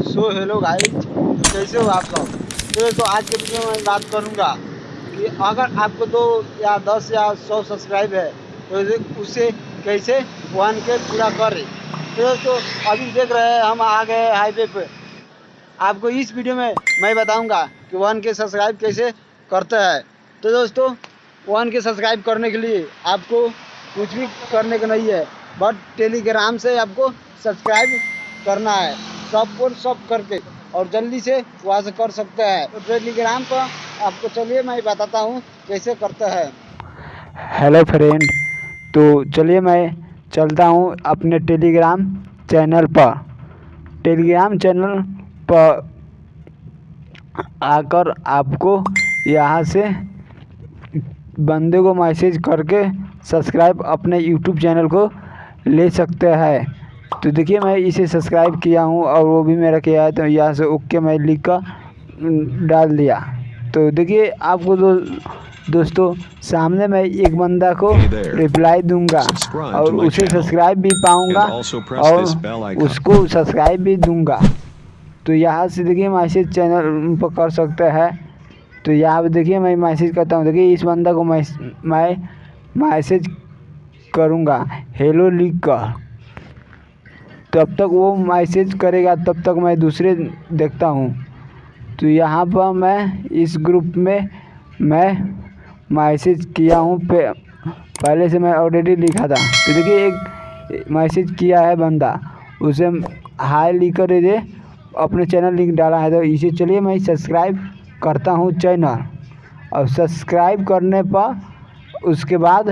So hello guys कैसे हो आप लोग तो दोस्तों आज के वीडियो में बात करूँगा कि अगर आपको दो या दस या सौ सब्सक्राइब है तो उसे कैसे वन के पूरा करें? तो दोस्तों, अभी देख रहे हैं, हम आ गए हाईवे पे। आपको इस वीडियो में मैं बताऊँगा कि वन के सब्सक्राइब कैसे करते हैं। तो दोस्तों वन के सब्सक्राइब करने के लिए आपको कुछ भी करने का नहीं है बट टेलीग्राम से आपको सब्सक्राइब करना है। सबको सब करके और जल्दी से वहाँ से कर सकते हैं। तो टेलीग्राम पर आपको चलिए मैं बताता हूँ कैसे करते हैं। हेलो फ्रेंड तो चलिए मैं चलता हूँ अपने टेलीग्राम चैनल पर। टेलीग्राम चैनल पर आकर आपको यहाँ से बंदे को मैसेज करके सब्सक्राइब अपने यूट्यूब चैनल को ले सकते हैं। तो देखिए मैं इसे सब्सक्राइब किया हूँ और वो भी मेरा किया है तो यहाँ से ओके मैं लिख कर डाल दिया। तो देखिए आपको दो दोस्तों सामने मैं एक बंदा को रिप्लाई दूँगा और उसे सब्सक्राइब भी पाऊँगा और उसको सब्सक्राइब भी दूँगा। तो यहाँ से देखिए मैसेज चैनल पर कर सकते हैं। तो यहाँ पर देखिए मैं मैसेज करता हूँ। देखिए इस बंदा को मैं मैं मैसेज करूँगा। हेलो लिख कर तब तक वो मैसेज करेगा, तब तक मैं दूसरे देखता हूँ। तो यहाँ पर मैं इस ग्रुप में मैं मैसेज किया हूँ, पे पहले से मैं ऑलरेडी लिखा था। तो देखिए, एक मैसेज किया है बंदा, उसे हाई लिख कर दे, अपने चैनल लिंक डाला है। तो इसे चलिए मैं सब्सक्राइब करता हूँ चैनल और सब्सक्राइब करने पर उसके बाद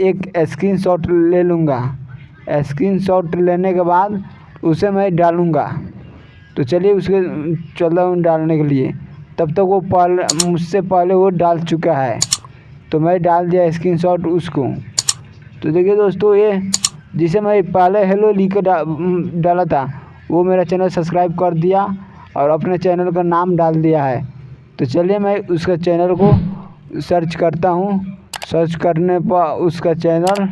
एक स्क्रीनशॉट ले लूँगा। स्क्रीनशॉट लेने के बाद उसे मैं डालूँगा। तो चलिए उसके चल हूँ डालने के लिए। तब तक तो वो पहले मुझसे पहले वो डाल चुका है। तो मैं डाल दिया स्क्रीनशॉट उसको। तो देखिए दोस्तों ये जिसे मैं पहले हेलो लिख कर डा, डाला था वो मेरा चैनल सब्सक्राइब कर दिया और अपने चैनल का नाम डाल दिया है। तो चलिए मैं उसका चैनल को सर्च करता हूँ। सर्च करने पर उसका चैनल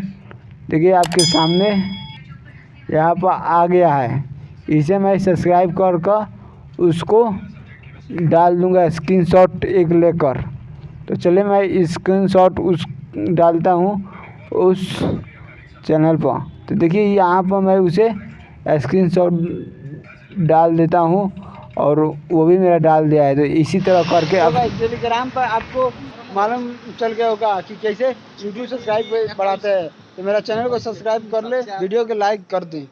देखिए आपके सामने यहाँ पर आ गया है। इसे मैं सब्सक्राइब कर कर उसको डाल दूँगा स्क्रीनशॉट एक लेकर। तो चलिए मैं स्क्रीनशॉट उस डालता हूँ उस चैनल पर। तो देखिए यहाँ पर मैं उसे स्क्रीनशॉट डाल देता हूँ और वो भी मेरा डाल दिया है। तो इसी तरह करके अब टेलीग्राम पर आपको मालूम चल गया होगा कि कैसे यूट्यूब सब्सक्राइब बढ़ाते हैं। तो मेरा चैनल को सब्सक्राइब कर ले वीडियो को लाइक कर दें।